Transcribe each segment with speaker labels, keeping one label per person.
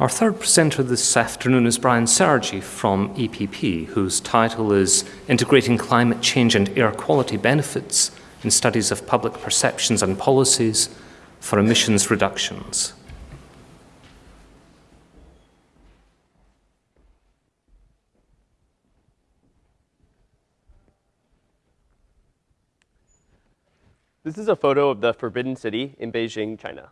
Speaker 1: Our third presenter this afternoon is Brian Sergi from EPP, whose title is Integrating Climate Change and Air Quality Benefits in Studies of Public Perceptions and Policies for Emissions Reductions.
Speaker 2: This is a photo of the Forbidden City in Beijing, China.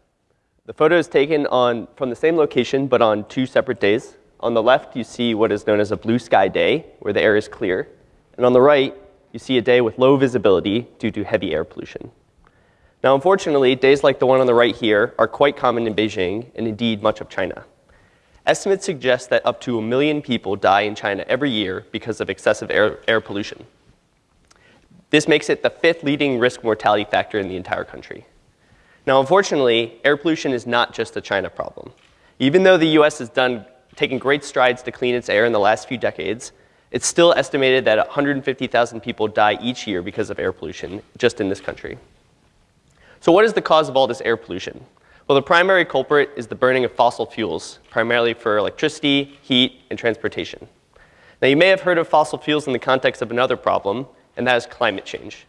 Speaker 2: The photo is taken on, from the same location, but on two separate days. On the left, you see what is known as a blue sky day, where the air is clear. And on the right, you see a day with low visibility due to heavy air pollution. Now, unfortunately, days like the one on the right here are quite common in Beijing, and indeed much of China. Estimates suggest that up to a million people die in China every year because of excessive air, air pollution. This makes it the fifth leading risk mortality factor in the entire country. Now, unfortunately, air pollution is not just a China problem. Even though the US has done, taken great strides to clean its air in the last few decades, it's still estimated that 150,000 people die each year because of air pollution just in this country. So what is the cause of all this air pollution? Well, the primary culprit is the burning of fossil fuels, primarily for electricity, heat, and transportation. Now, you may have heard of fossil fuels in the context of another problem, and that is climate change.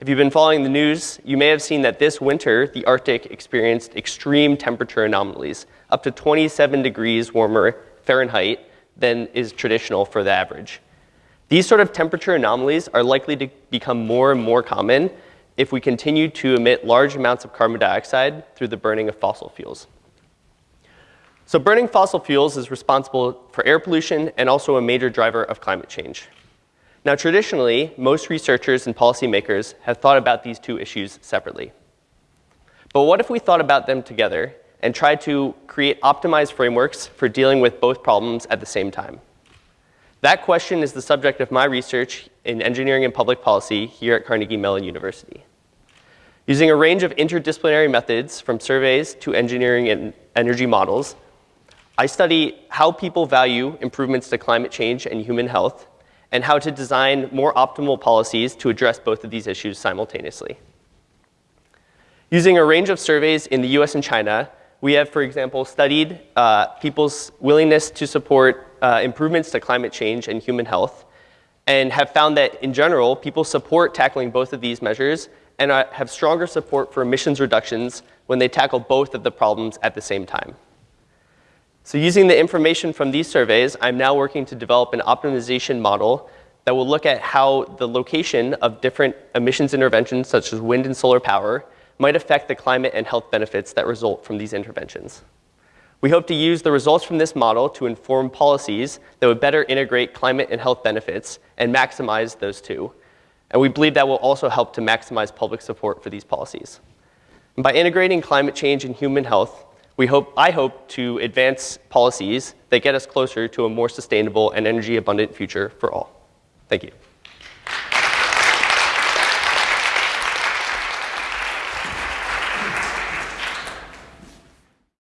Speaker 2: If you've been following the news, you may have seen that this winter, the Arctic experienced extreme temperature anomalies, up to 27 degrees warmer Fahrenheit than is traditional for the average. These sort of temperature anomalies are likely to become more and more common if we continue to emit large amounts of carbon dioxide through the burning of fossil fuels. So burning fossil fuels is responsible for air pollution and also a major driver of climate change. Now, traditionally, most researchers and policymakers have thought about these two issues separately. But what if we thought about them together and tried to create optimized frameworks for dealing with both problems at the same time? That question is the subject of my research in engineering and public policy here at Carnegie Mellon University. Using a range of interdisciplinary methods from surveys to engineering and energy models, I study how people value improvements to climate change and human health and how to design more optimal policies to address both of these issues simultaneously. Using a range of surveys in the US and China, we have, for example, studied uh, people's willingness to support uh, improvements to climate change and human health, and have found that, in general, people support tackling both of these measures and uh, have stronger support for emissions reductions when they tackle both of the problems at the same time. So using the information from these surveys, I'm now working to develop an optimization model that will look at how the location of different emissions interventions, such as wind and solar power, might affect the climate and health benefits that result from these interventions. We hope to use the results from this model to inform policies that would better integrate climate and health benefits and maximize those two. And we believe that will also help to maximize public support for these policies. And by integrating climate change and human health, we hope, I hope to advance policies that get us closer to a more sustainable and energy abundant future for all. Thank you.